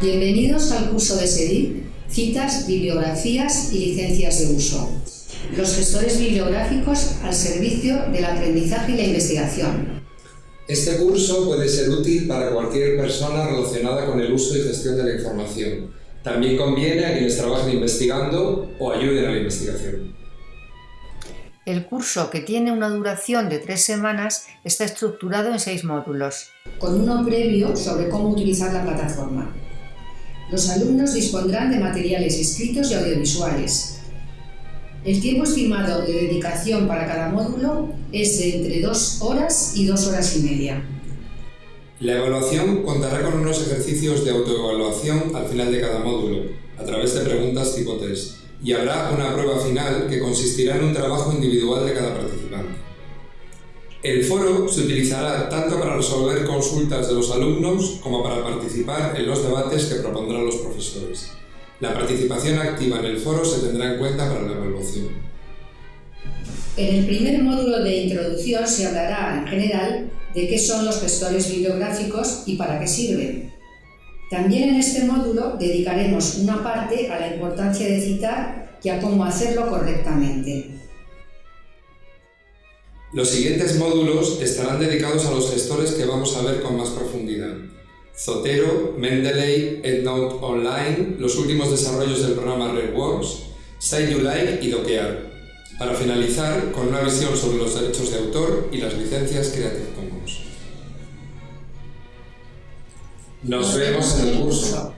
Bienvenidos al curso de SEDIP, citas, bibliografías y licencias de uso. Los gestores bibliográficos al servicio del aprendizaje y la investigación. Este curso puede ser útil para cualquier persona relacionada con el uso y gestión de la información. También conviene a quienes trabajen investigando o ayuden a la investigación. El curso, que tiene una duración de tres semanas, está estructurado en seis módulos. Con uno previo sobre cómo utilizar la plataforma. Los alumnos dispondrán de materiales escritos y audiovisuales. El tiempo estimado de dedicación para cada módulo es de entre dos horas y dos horas y media. La evaluación contará con unos ejercicios de autoevaluación al final de cada módulo, a través de preguntas tipo test, y habrá una prueba final que consistirá en un trabajo individual de cada participante. El foro se utilizará tanto para resolver consultas de los alumnos como para participar en los debates que propondrán los profesores. La participación activa en el foro se tendrá en cuenta para la evaluación. En el primer módulo de introducción se hablará, en general, de qué son los gestores bibliográficos y para qué sirven. También en este módulo dedicaremos una parte a la importancia de citar y a cómo hacerlo correctamente. Los siguientes módulos estarán dedicados a los gestores que vamos a ver con más profundidad. Zotero, Mendeley, EndNote Online, los últimos desarrollos del programa RedWorks, SiteYouLike y Doquear, para finalizar con una visión sobre los derechos de autor y las licencias Creative Commons. Nos vemos en el curso.